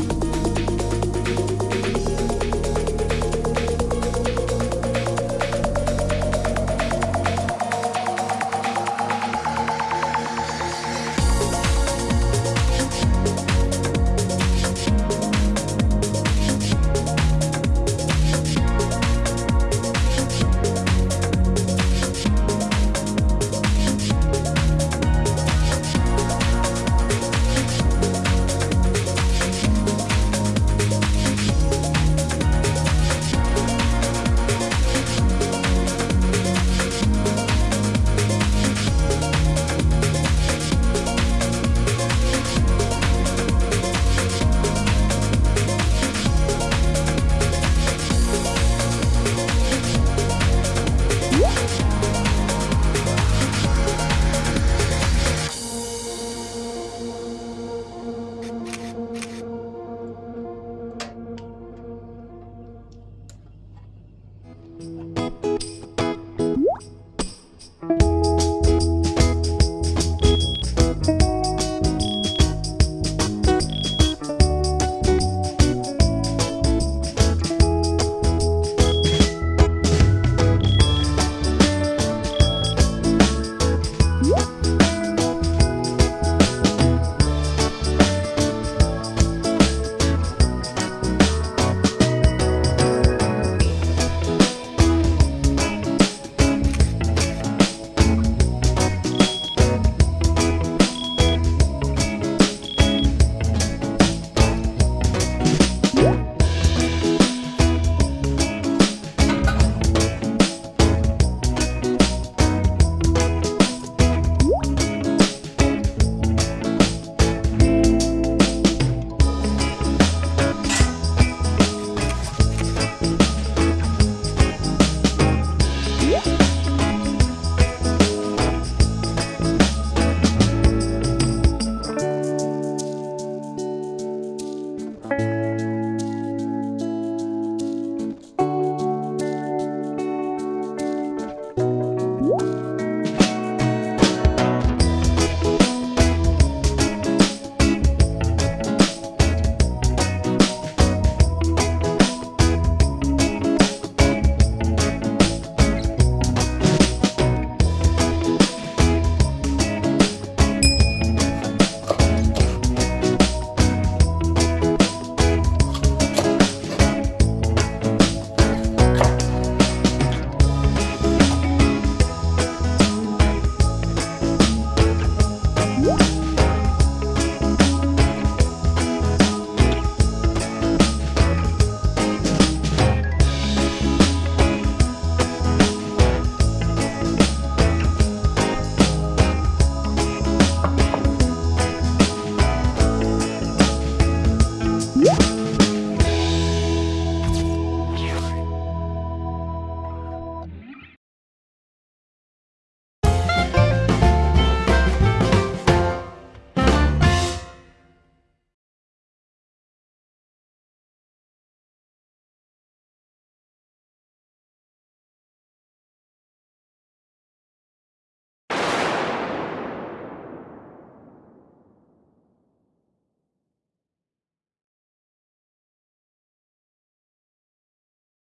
음.